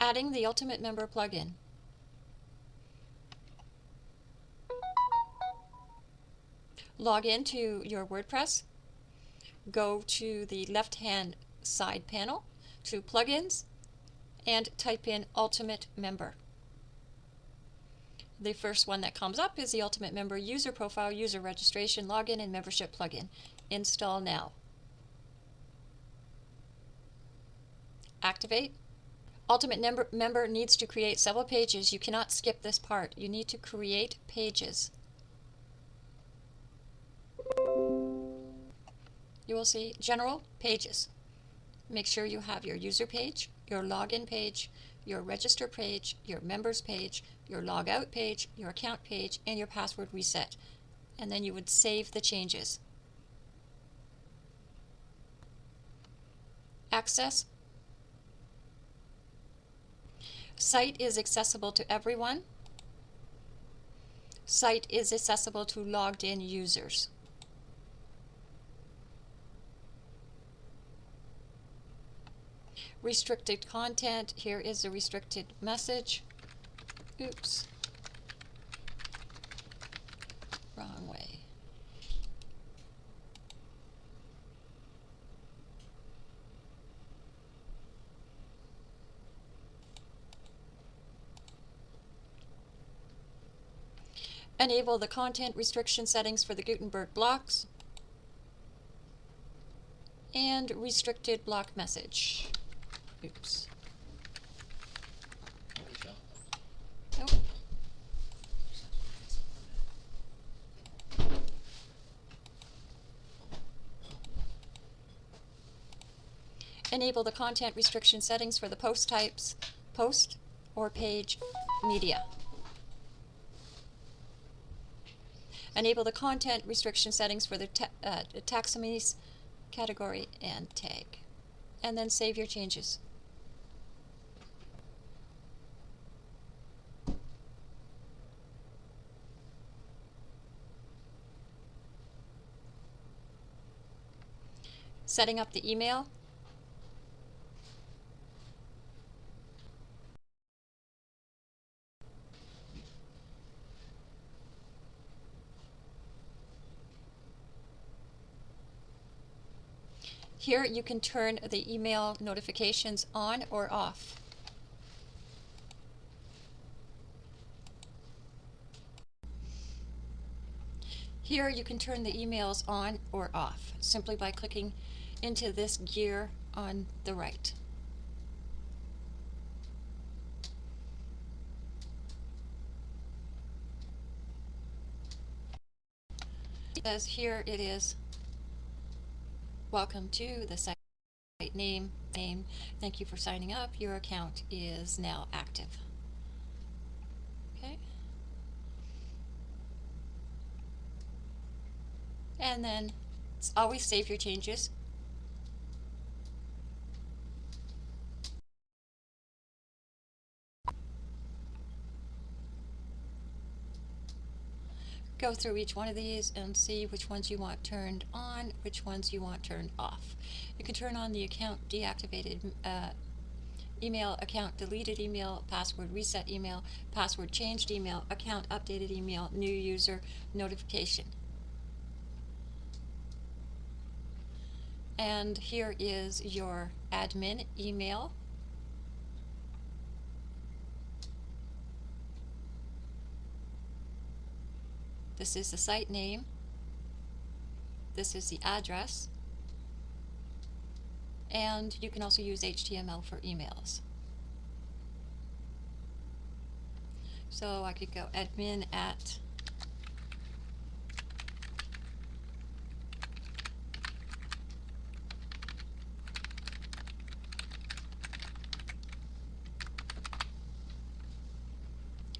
Adding the Ultimate Member plugin. Log into your WordPress. Go to the left-hand side panel to Plugins and type in Ultimate Member. The first one that comes up is the Ultimate Member User Profile, User Registration, Login, and Membership plugin. Install now. Activate. Ultimate member, member needs to create several pages. You cannot skip this part. You need to create pages. You will see General Pages. Make sure you have your user page, your login page, your register page, your members page, your logout page, your account page, and your password reset. And then you would save the changes. Access. Site is accessible to everyone. Site is accessible to logged in users. Restricted content. Here is a restricted message. Oops. Wrong way. Enable the content restriction settings for the Gutenberg blocks and restricted block message. Oops. Enable the content restriction settings for the post types, post or page media. Enable the content restriction settings for the ta uh, taxonomies, category, and tag. And then save your changes. Setting up the email. Here you can turn the email notifications on or off. Here you can turn the emails on or off simply by clicking into this gear on the right. As here it is, welcome to the site name, name, thank you for signing up, your account is now active. Okay. And then always save your changes go through each one of these and see which ones you want turned on, which ones you want turned off. You can turn on the account deactivated uh, email, account deleted email, password reset email, password changed email, account updated email, new user notification. And here is your admin email This is the site name. This is the address. And you can also use HTML for emails. So I could go admin at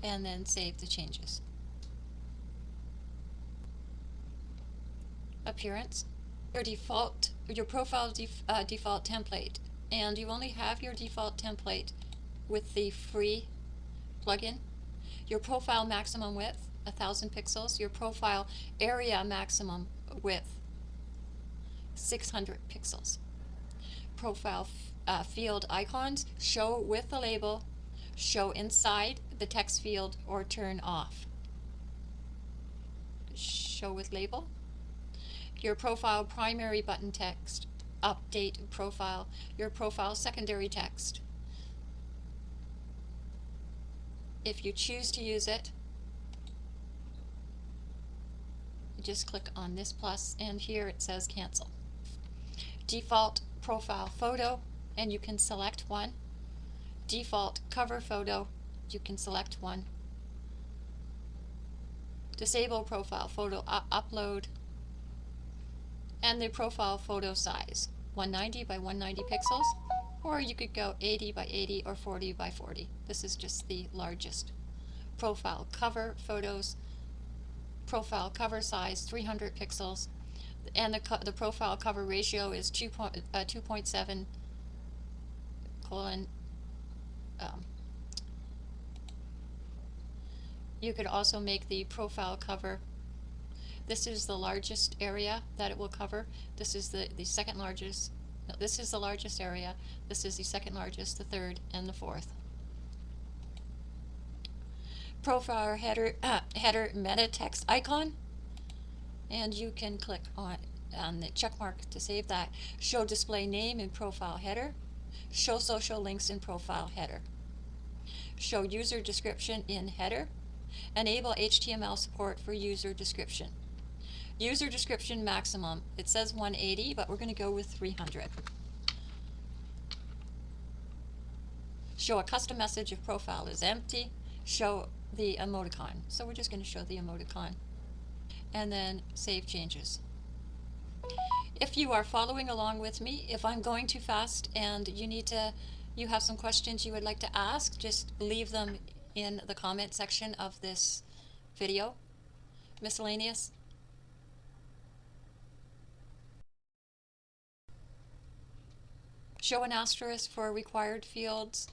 and then save the changes. Appearance, your default, your profile def, uh, default template, and you only have your default template with the free plugin. Your profile maximum width, 1000 pixels. Your profile area maximum width, 600 pixels. Profile uh, field icons, show with the label, show inside the text field, or turn off. Show with label. Your profile primary button text, update profile. Your profile secondary text. If you choose to use it, just click on this plus and here it says cancel. Default profile photo and you can select one. Default cover photo, you can select one. Disable profile photo upload and the profile photo size 190 by 190 pixels or you could go 80 by 80 or 40 by 40. This is just the largest. Profile cover photos, profile cover size 300 pixels, and the, the profile cover ratio is 2 uh, 2.7 colon. Um, you could also make the profile cover this is the largest area that it will cover. This is the, the second largest no, this is the largest area. This is the second largest, the third, and the fourth. Profile header, uh, header meta text icon. And you can click on, on the check mark to save that. Show display name in profile header. Show social links in profile header. Show user description in header. Enable HTML support for user description. User description maximum. It says 180, but we're going to go with 300. Show a custom message if profile is empty. Show the emoticon. So we're just going to show the emoticon. And then save changes. If you are following along with me, if I'm going too fast and you need to, you have some questions you would like to ask, just leave them in the comment section of this video. Miscellaneous. Show an asterisk for required fields.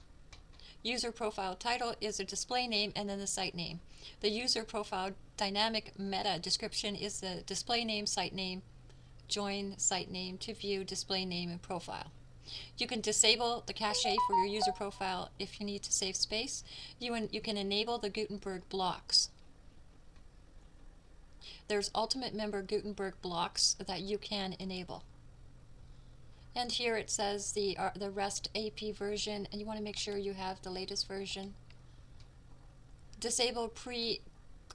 User profile title is a display name and then the site name. The user profile dynamic meta description is the display name, site name, join site name to view display name and profile. You can disable the cache for your user profile if you need to save space. You, you can enable the Gutenberg blocks. There's ultimate member Gutenberg blocks that you can enable. And here it says the, uh, the REST AP version, and you want to make sure you have the latest version. Disable pre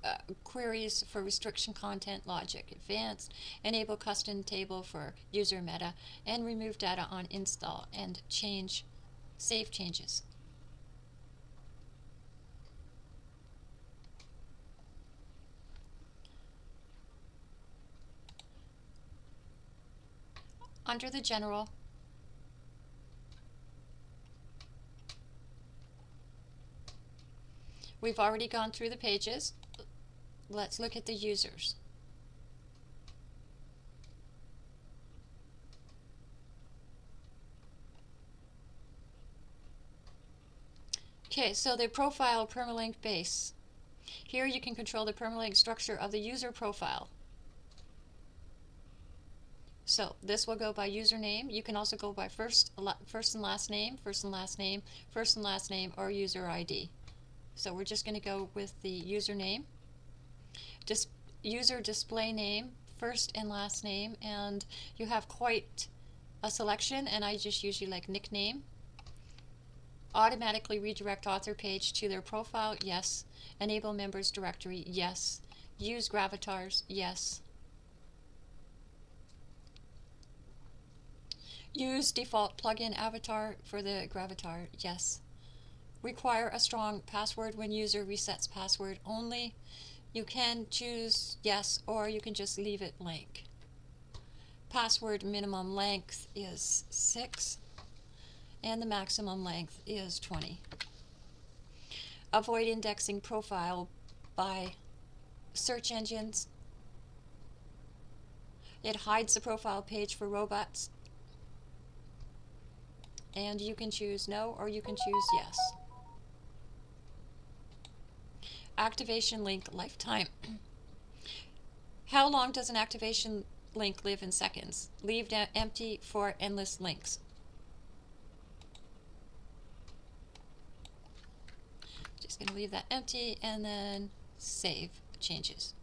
uh, queries for restriction content logic advanced, enable custom table for user meta, and remove data on install and change, save changes. Under the general We've already gone through the pages. Let's look at the users. Okay, so the profile permalink base. Here you can control the permalink structure of the user profile. So this will go by username. You can also go by first, first and last name, first and last name, first and last name, or user ID. So we're just going to go with the username. Dis user display name, first and last name, and you have quite a selection, and I just usually like nickname. Automatically redirect author page to their profile, yes. Enable members directory, yes. Use gravatars, yes. Use default plugin avatar for the gravatar, yes. Require a strong password when user resets password only. You can choose yes or you can just leave it blank. Password minimum length is 6 and the maximum length is 20. Avoid indexing profile by search engines. It hides the profile page for robots and you can choose no or you can choose yes. Activation link lifetime. How long does an activation link live in seconds? Leave empty for endless links. Just going to leave that empty and then save changes.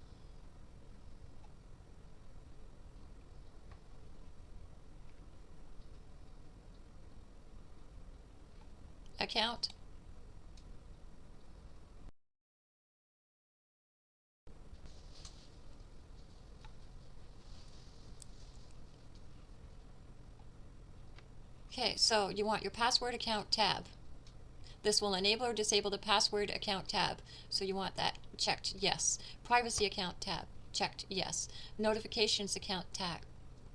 Account. Okay, so you want your password account tab. This will enable or disable the password account tab. So you want that checked, yes. Privacy account tab, checked, yes. Notifications account tab,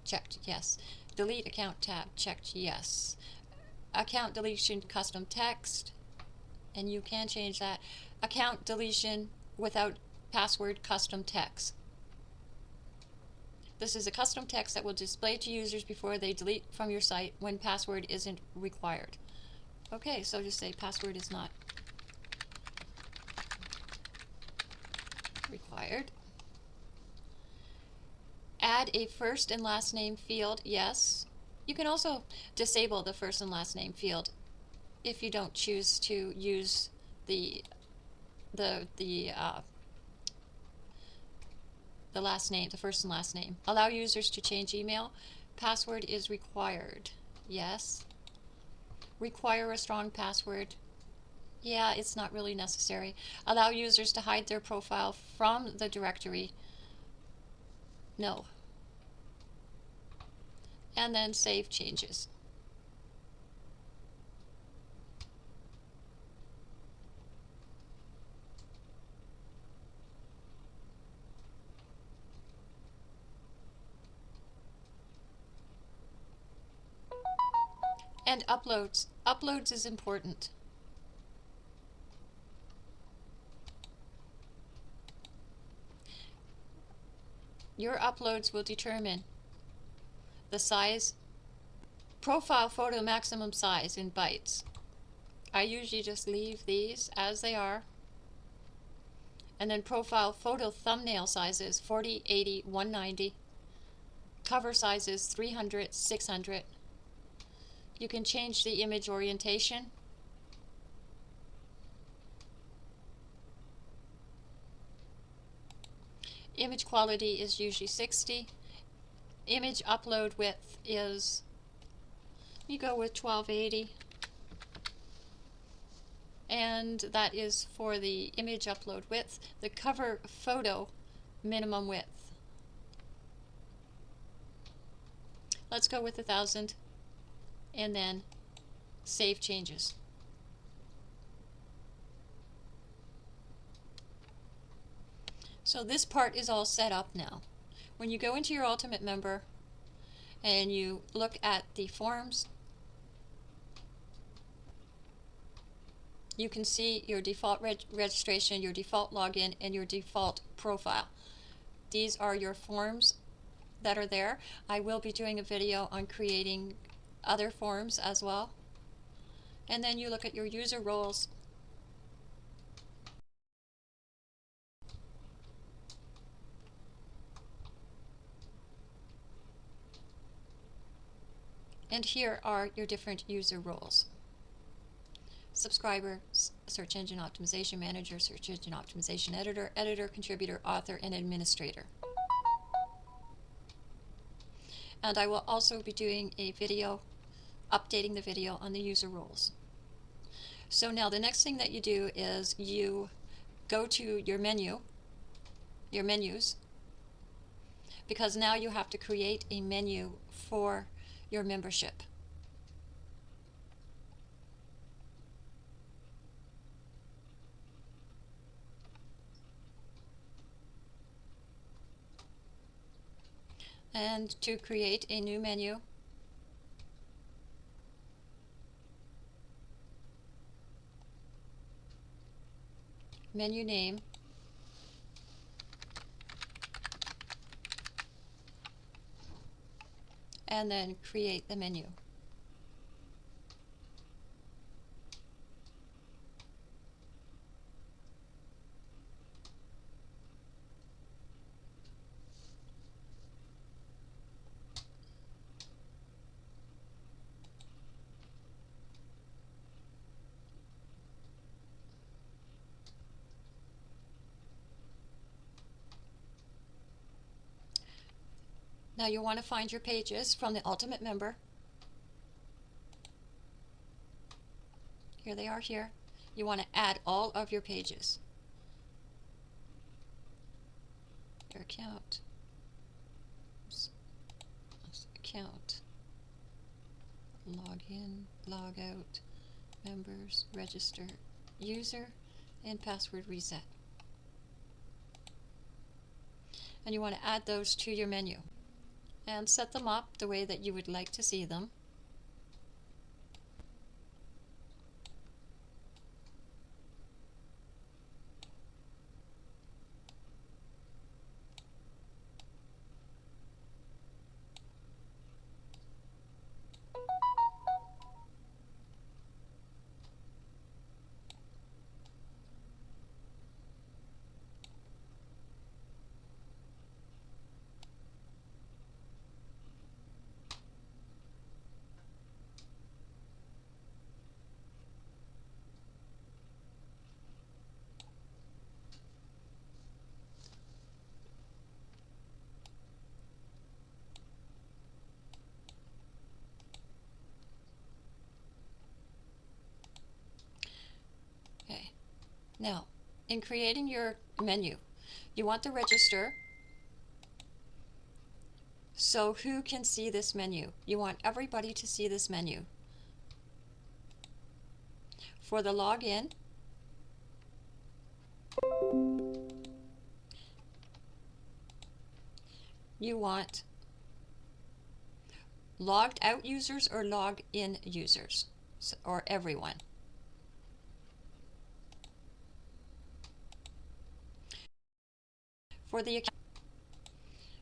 checked, yes. Delete account tab, checked, yes. Account deletion custom text, and you can change that. Account deletion without password custom text. This is a custom text that will display to users before they delete from your site when password isn't required. Okay, so just say password is not required. Add a first and last name field, yes. You can also disable the first and last name field if you don't choose to use the the the uh, the last name, the first and last name. Allow users to change email. Password is required. Yes. Require a strong password. Yeah, it's not really necessary. Allow users to hide their profile from the directory. No. And then save changes. And uploads. Uploads is important. Your uploads will determine the size, profile photo maximum size in bytes. I usually just leave these as they are. And then profile photo thumbnail sizes 40, 80, 190. Cover sizes 300, 600. You can change the image orientation. Image quality is usually 60. Image upload width is, you go with 1280. And that is for the image upload width. The cover photo minimum width. Let's go with a thousand and then save changes. So this part is all set up now. When you go into your Ultimate Member and you look at the forms, you can see your default reg registration, your default login, and your default profile. These are your forms that are there. I will be doing a video on creating other forms as well. And then you look at your user roles. And here are your different user roles. Subscriber, Search Engine Optimization Manager, Search Engine Optimization Editor, Editor, Contributor, Author, and Administrator. And I will also be doing a video updating the video on the user roles. So now the next thing that you do is you go to your menu, your menus, because now you have to create a menu for your membership. And to create a new menu, menu name, and then create the menu. Now you want to find your pages from the Ultimate Member. Here they are here. You want to add all of your pages. Your account. Account. Log in, log out, members, register, user, and password reset. And you want to add those to your menu and set them up the way that you would like to see them. Okay. Now, in creating your menu, you want to register. So who can see this menu? You want everybody to see this menu. For the login, you want logged out users or logged in users, or everyone. For the account,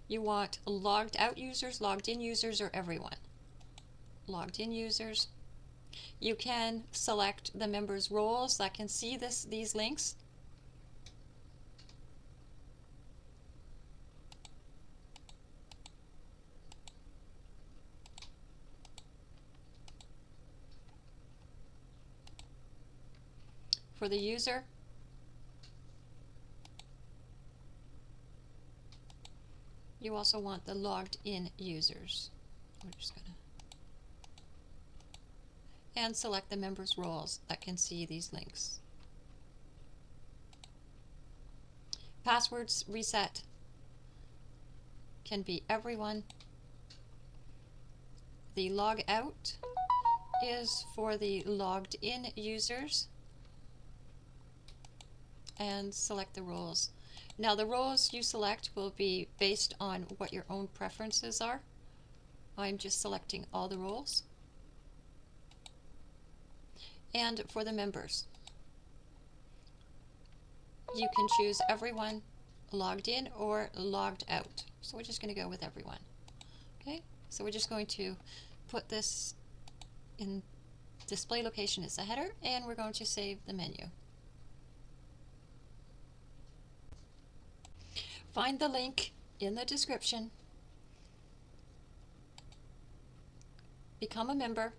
you want logged out users, logged in users, or everyone. Logged in users. You can select the members' roles that can see this these links. For the user, you also want the logged in users. We're just gonna and select the members' roles that can see these links. Passwords reset can be everyone. The log out is for the logged in users and select the roles. Now the roles you select will be based on what your own preferences are. I'm just selecting all the roles. And for the members, you can choose everyone logged in or logged out. So we're just going to go with everyone. Okay, so we're just going to put this in display location as a header and we're going to save the menu. Find the link in the description. Become a member.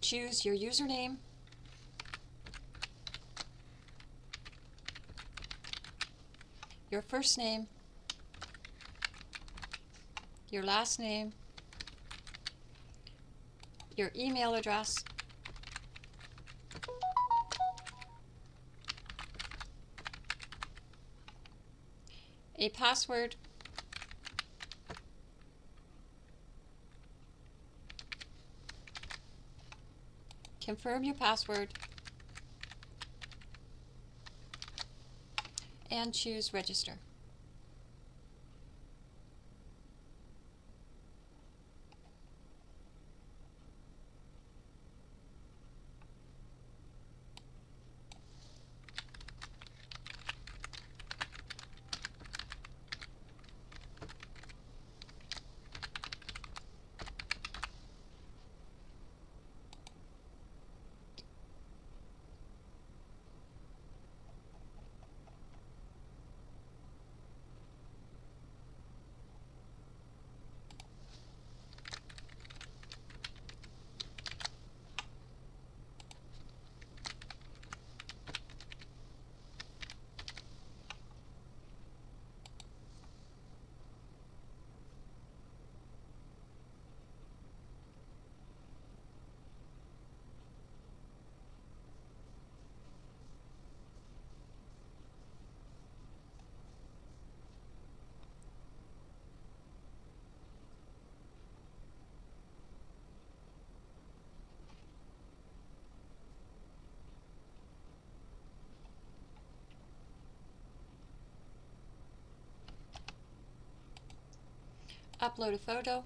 Choose your username. Your first name. Your last name. Your email address. A password confirm your password and choose register. Upload a photo.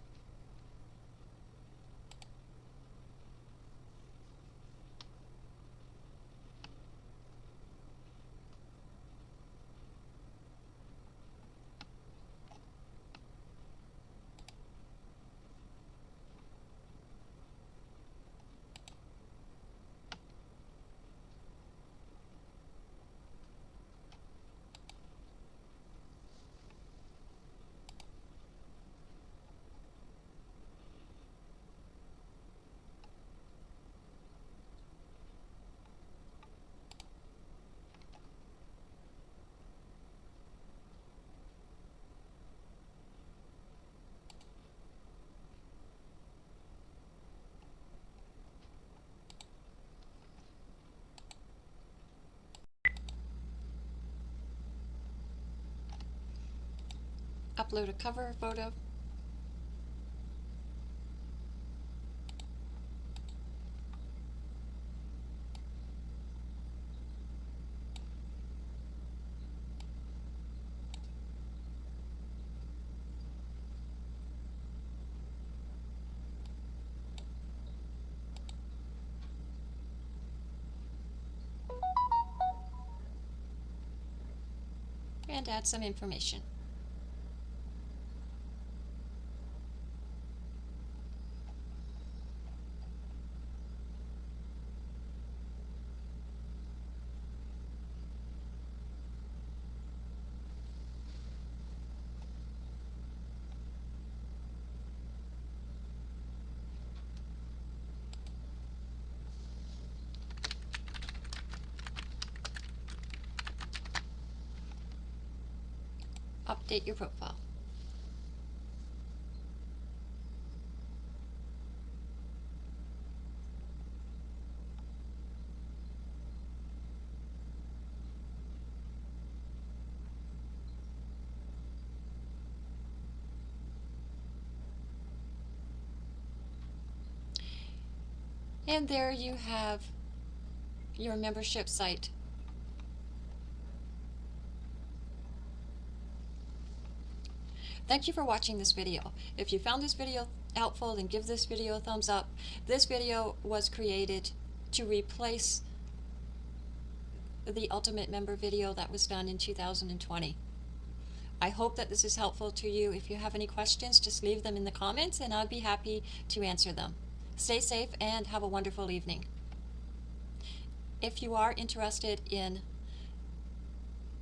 Upload a cover photo. And add some information. Update your profile. And there you have your membership site. Thank you for watching this video. If you found this video helpful, then give this video a thumbs up. This video was created to replace the Ultimate Member video that was done in 2020. I hope that this is helpful to you. If you have any questions, just leave them in the comments and I'll be happy to answer them. Stay safe and have a wonderful evening. If you are interested in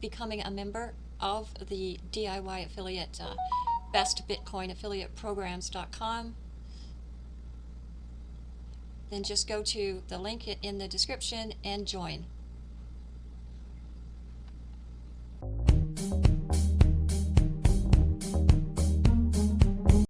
becoming a member of the DIY affiliate, uh, bestbitcoinaffiliateprograms.com, then just go to the link in the description and join.